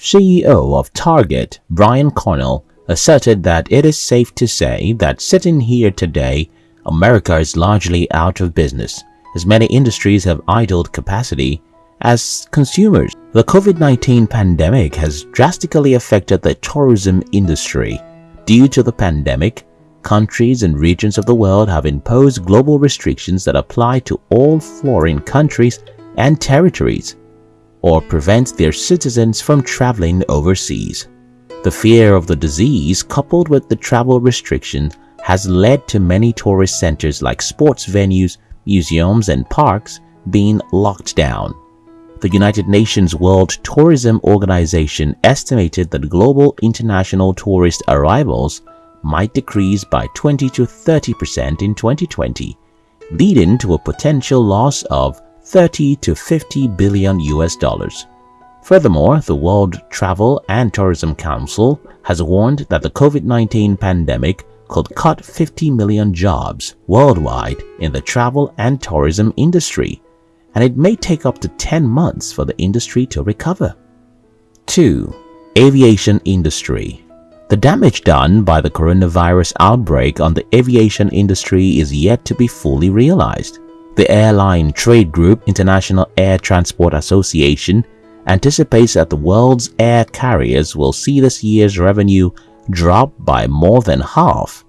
CEO of Target, Brian Cornell, asserted that it is safe to say that sitting here today, America is largely out of business as many industries have idled capacity as consumers. The COVID-19 pandemic has drastically affected the tourism industry. Due to the pandemic, countries and regions of the world have imposed global restrictions that apply to all foreign countries and territories or prevent their citizens from traveling overseas. The fear of the disease coupled with the travel restrictions has led to many tourist centers like sports venues, museums and parks being locked down. The United Nations World Tourism Organization estimated that global international tourist arrivals might decrease by 20 to 30% in 2020, leading to a potential loss of 30 to 50 billion US dollars. Furthermore, the World Travel and Tourism Council has warned that the COVID-19 pandemic could cut 50 million jobs worldwide in the travel and tourism industry, and it may take up to 10 months for the industry to recover. 2. Aviation Industry The damage done by the coronavirus outbreak on the aviation industry is yet to be fully realized. The airline trade group International Air Transport Association anticipates that the world's air carriers will see this year's revenue drop by more than half,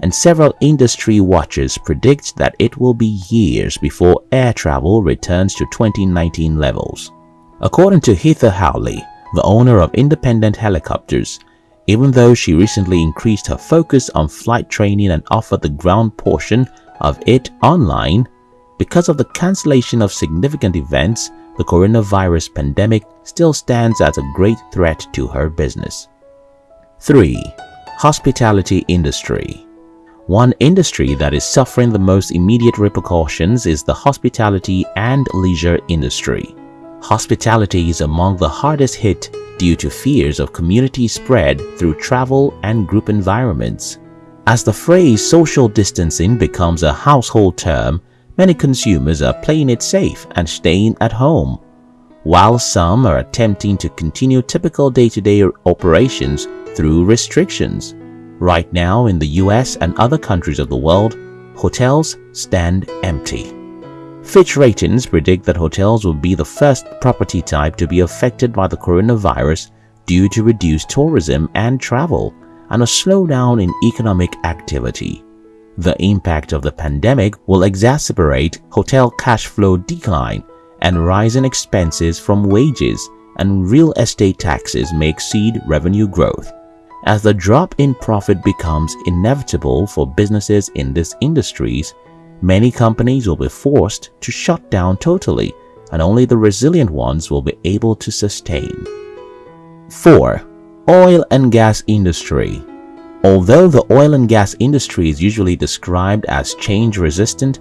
and several industry watchers predict that it will be years before air travel returns to 2019 levels. According to Heather Howley, the owner of Independent Helicopters, even though she recently increased her focus on flight training and offered the ground portion of it online, because of the cancellation of significant events, the coronavirus pandemic still stands as a great threat to her business. 3. Hospitality Industry One industry that is suffering the most immediate repercussions is the hospitality and leisure industry. Hospitality is among the hardest hit due to fears of community spread through travel and group environments. As the phrase social distancing becomes a household term, many consumers are playing it safe and staying at home, while some are attempting to continue typical day-to-day -day operations through restrictions. Right now in the US and other countries of the world, hotels stand empty. Fitch Ratings predict that hotels will be the first property type to be affected by the coronavirus due to reduced tourism and travel and a slowdown in economic activity. The impact of the pandemic will exacerbate hotel cash flow decline and rising expenses from wages and real estate taxes may exceed revenue growth. As the drop in profit becomes inevitable for businesses in these industries, many companies will be forced to shut down totally and only the resilient ones will be able to sustain. 4. Oil and Gas Industry Although the oil and gas industry is usually described as change-resistant,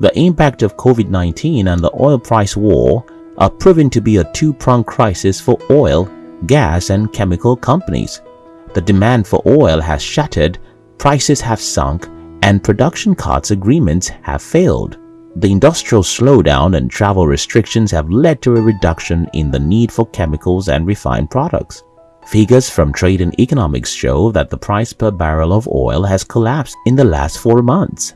the impact of COVID-19 and the oil price war are proving to be a two-pronged crisis for oil, gas and chemical companies. The demand for oil has shattered, prices have sunk, and production cuts agreements have failed. The industrial slowdown and travel restrictions have led to a reduction in the need for chemicals and refined products. Figures from Trading Economics show that the price per barrel of oil has collapsed in the last four months.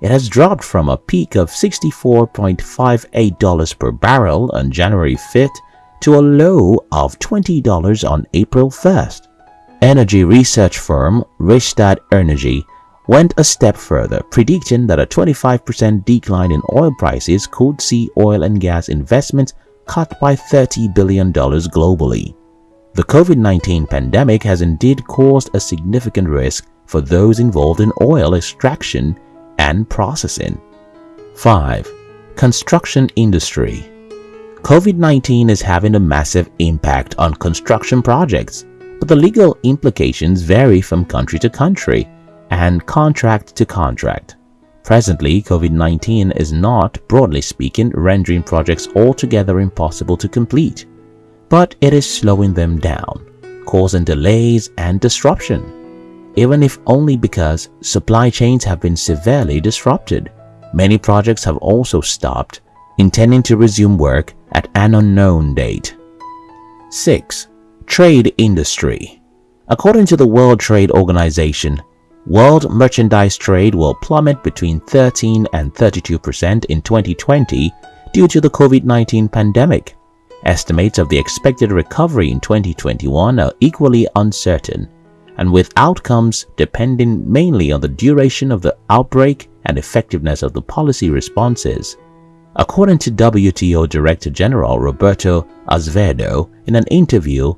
It has dropped from a peak of $64.58 per barrel on January 5th to a low of $20 on April 1st energy research firm Rystad Energy went a step further, predicting that a 25% decline in oil prices could see oil and gas investments cut by $30 billion globally. The COVID-19 pandemic has indeed caused a significant risk for those involved in oil extraction and processing. 5. Construction Industry COVID-19 is having a massive impact on construction projects but the legal implications vary from country to country and contract to contract. Presently, COVID-19 is not, broadly speaking, rendering projects altogether impossible to complete, but it is slowing them down, causing delays and disruption. Even if only because supply chains have been severely disrupted, many projects have also stopped, intending to resume work at an unknown date. 6 Trade Industry According to the World Trade Organization, world merchandise trade will plummet between 13 and 32% in 2020 due to the COVID-19 pandemic. Estimates of the expected recovery in 2021 are equally uncertain, and with outcomes depending mainly on the duration of the outbreak and effectiveness of the policy responses. According to WTO Director General Roberto Azevedo in an interview,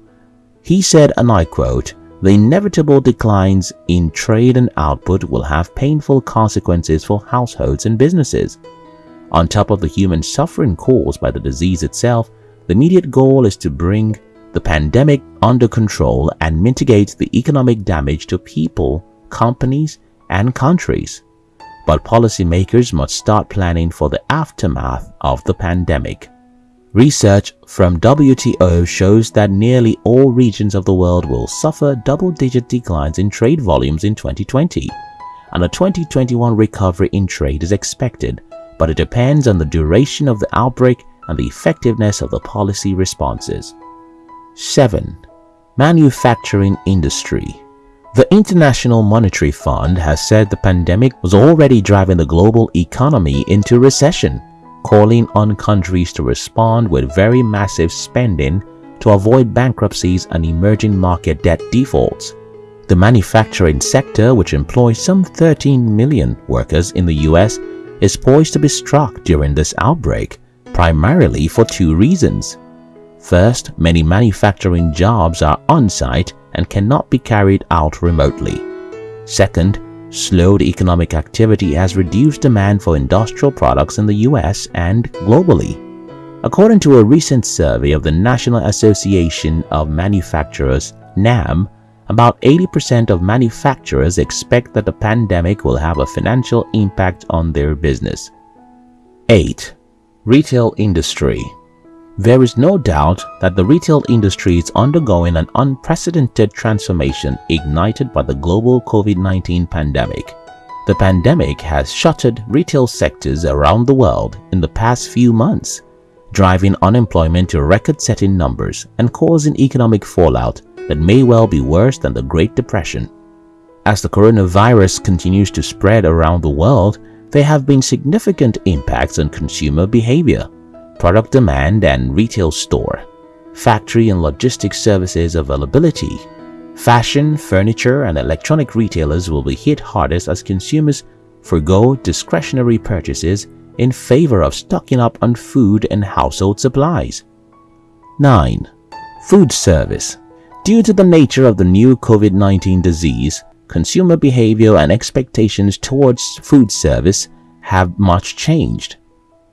he said, and I quote, the inevitable declines in trade and output will have painful consequences for households and businesses. On top of the human suffering caused by the disease itself, the immediate goal is to bring the pandemic under control and mitigate the economic damage to people, companies, and countries. But policymakers must start planning for the aftermath of the pandemic. Research from WTO shows that nearly all regions of the world will suffer double-digit declines in trade volumes in 2020, and a 2021 recovery in trade is expected, but it depends on the duration of the outbreak and the effectiveness of the policy responses. 7. Manufacturing Industry The International Monetary Fund has said the pandemic was already driving the global economy into recession calling on countries to respond with very massive spending to avoid bankruptcies and emerging market debt defaults. The manufacturing sector, which employs some 13 million workers in the US, is poised to be struck during this outbreak, primarily for two reasons. First, many manufacturing jobs are on-site and cannot be carried out remotely. Second, Slowed economic activity has reduced demand for industrial products in the US and globally. According to a recent survey of the National Association of Manufacturers NAM, about 80% of manufacturers expect that the pandemic will have a financial impact on their business. 8. Retail Industry there is no doubt that the retail industry is undergoing an unprecedented transformation ignited by the global COVID-19 pandemic. The pandemic has shuttered retail sectors around the world in the past few months, driving unemployment to record-setting numbers and causing economic fallout that may well be worse than the Great Depression. As the coronavirus continues to spread around the world, there have been significant impacts on consumer behavior product demand and retail store, factory and logistics services availability, fashion, furniture, and electronic retailers will be hit hardest as consumers forego discretionary purchases in favor of stocking up on food and household supplies. 9. Food service Due to the nature of the new COVID-19 disease, consumer behavior and expectations towards food service have much changed.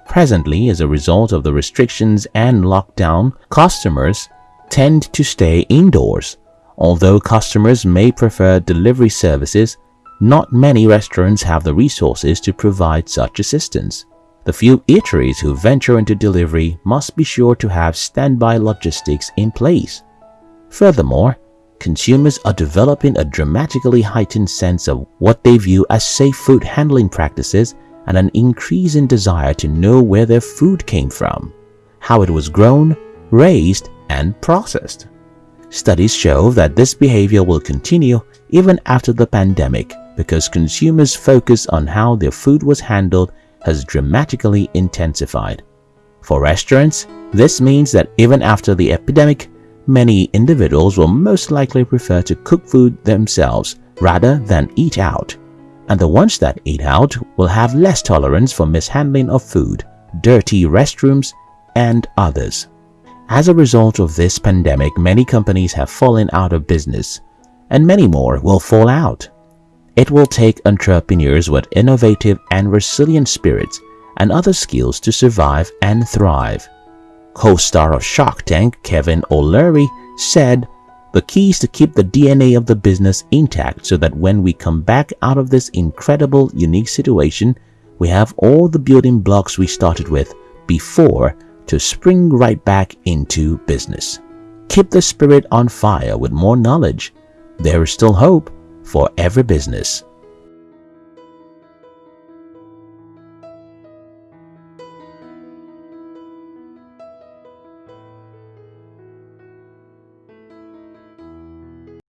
Presently, as a result of the restrictions and lockdown, customers tend to stay indoors. Although customers may prefer delivery services, not many restaurants have the resources to provide such assistance. The few eateries who venture into delivery must be sure to have standby logistics in place. Furthermore, consumers are developing a dramatically heightened sense of what they view as safe food handling practices and an increasing desire to know where their food came from, how it was grown, raised, and processed. Studies show that this behavior will continue even after the pandemic because consumers' focus on how their food was handled has dramatically intensified. For restaurants, this means that even after the epidemic, many individuals will most likely prefer to cook food themselves rather than eat out and the ones that eat out will have less tolerance for mishandling of food, dirty restrooms, and others. As a result of this pandemic, many companies have fallen out of business, and many more will fall out. It will take entrepreneurs with innovative and resilient spirits and other skills to survive and thrive. Co-star of Shark Tank Kevin O'Leary said, the key is to keep the DNA of the business intact so that when we come back out of this incredible, unique situation, we have all the building blocks we started with before to spring right back into business. Keep the spirit on fire with more knowledge. There is still hope for every business.